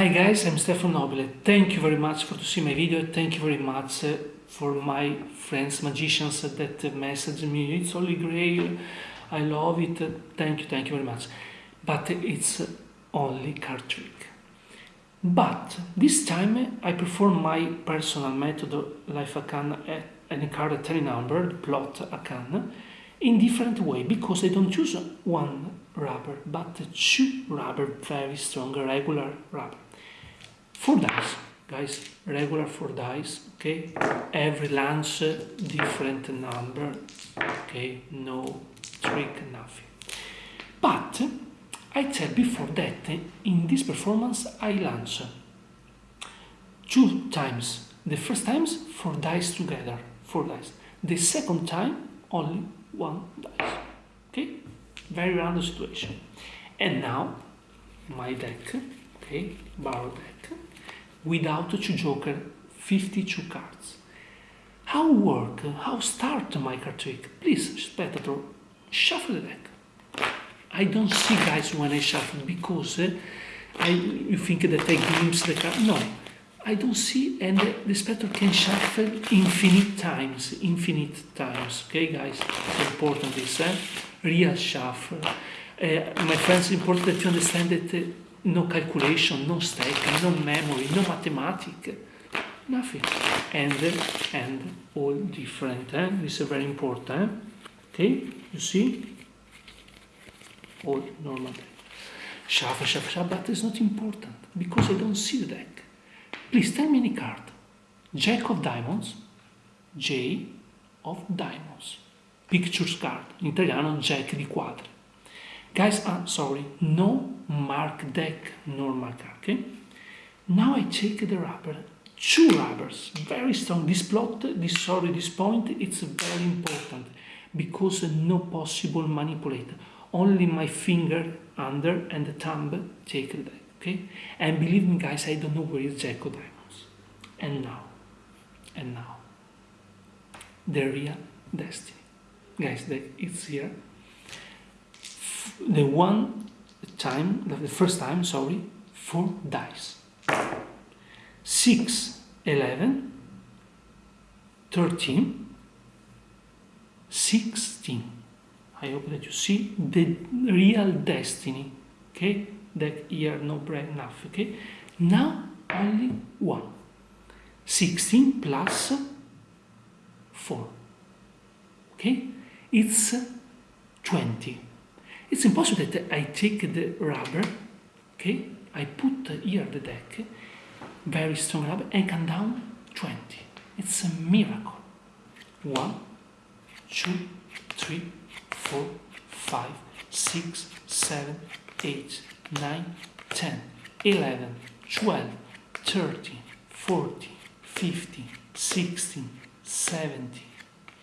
Hi guys, I'm Stefano Nobile. Thank you very much for to see my video. Thank you very much uh, for my friends magicians that uh, message me. It's Holy Grail. I love it. Thank you, thank you very much. But it's only card trick. But this time I perform my personal method, life ACAAN at any card at any number, plot ACAAN, in different way because I don't use one rubber, but two rubber, very strong, regular rubber. Four dice, guys, regular four dice, okay? Every lunch, uh, different number, okay? No trick, nothing. But I tell before that in this performance I launch two times. The first times four dice together, four dice. The second time only one dice. Okay? Very random situation. And now my deck, okay, barrel deck, without two joker, 52 cards. How work, how start my card trick? Please, spectator, shuffle the deck. I don't see guys when I shuffle because uh, I, you think that I glimpse the card. No, I don't see and the spectator can shuffle infinite times, infinite times. Okay guys, it's important this, eh? real shuffle. Uh, my friends, important that you understand that uh, no calculation, no stack, no memory, no mathematics, nothing. And, and all different, eh? this is very important. Eh? Okay, you see? All normal. Shuffle, shuffle, shuffle, but it's not important because I don't see the deck. Please tell me any card. Jack of diamonds, J of diamonds. Pictures card, in italiano Jack di quadri. Guys, I'm sorry, no mark deck card, okay? Now I take the rubber, two rubbers, very strong. This plot, this sorry, this point, it's very important because no possible manipulate. Only my finger under and the thumb take deck okay and believe me guys i don't know where is jack of diamonds and now and now the real destiny guys the, it's here the one time the first time sorry four dice. 6 11 13 16 i hope that you see the real destiny okay? That here no bread enough okay? Now only one. 16 plus 4 okay? It's 20 it's impossible that I take the rubber okay? I put here the deck very strong rubber and come down 20 it's a miracle. One two three four five six seven eight 9, 10, 11, 12, 13, 14, 15, 16, 17,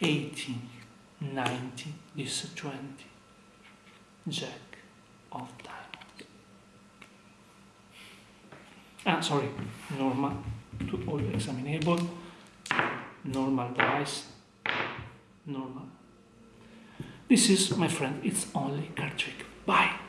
18, 19, this is 20. Jack of diamonds. Ah, sorry, normal, to all examinable, normal dice, normal. This is, my friend, it's only card trick. Bye.